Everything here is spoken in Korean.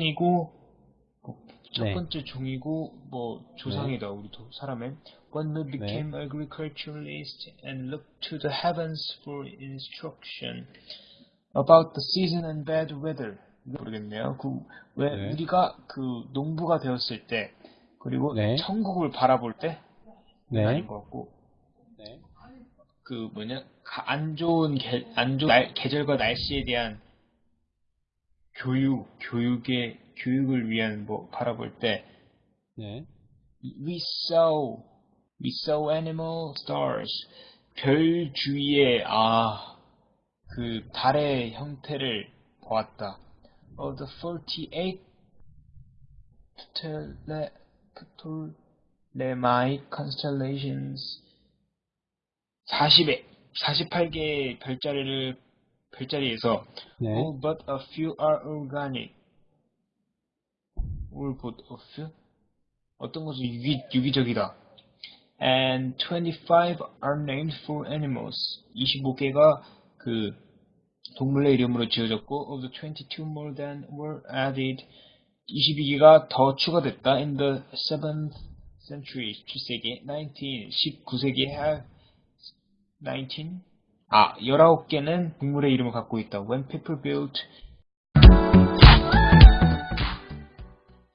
이고 첫 네. 번째 종이고 뭐 조상이다 우리 도 사람의 One who became agriculturalist and looked to the heavens for instruction about the season and bad weather. 모르겠네요. 그왜 네. 우리가 그 농부가 되었을 때 그리고 네. 천국을 바라볼 때 네. 아닌 것 같고 네. 그 뭐냐 가- 안 좋은 계, 안 좋은 날- 계절과 날씨에 대한 교육 교육의 교육을 위한 뭐 바라볼 때 네. we saw we saw animal stars 별 주위에 아 그 달의 형태를 보았다. Of the 48 Ptole- Ptolemaic constellations 40에 48개의 별자리를 별자리에서 네. all but a few are organic. all but a few? 어떤 것은 유기, 유기적이다. And 25 are named for animals. 25개가 그 동물의 이름으로 지어졌고, of the 22 more than were added. 22개가 더 추가됐다. In the 7th century, 7세기, 19, 19세기 have 19? 아, 19개는 동물의 이름을 갖고 있다. When people built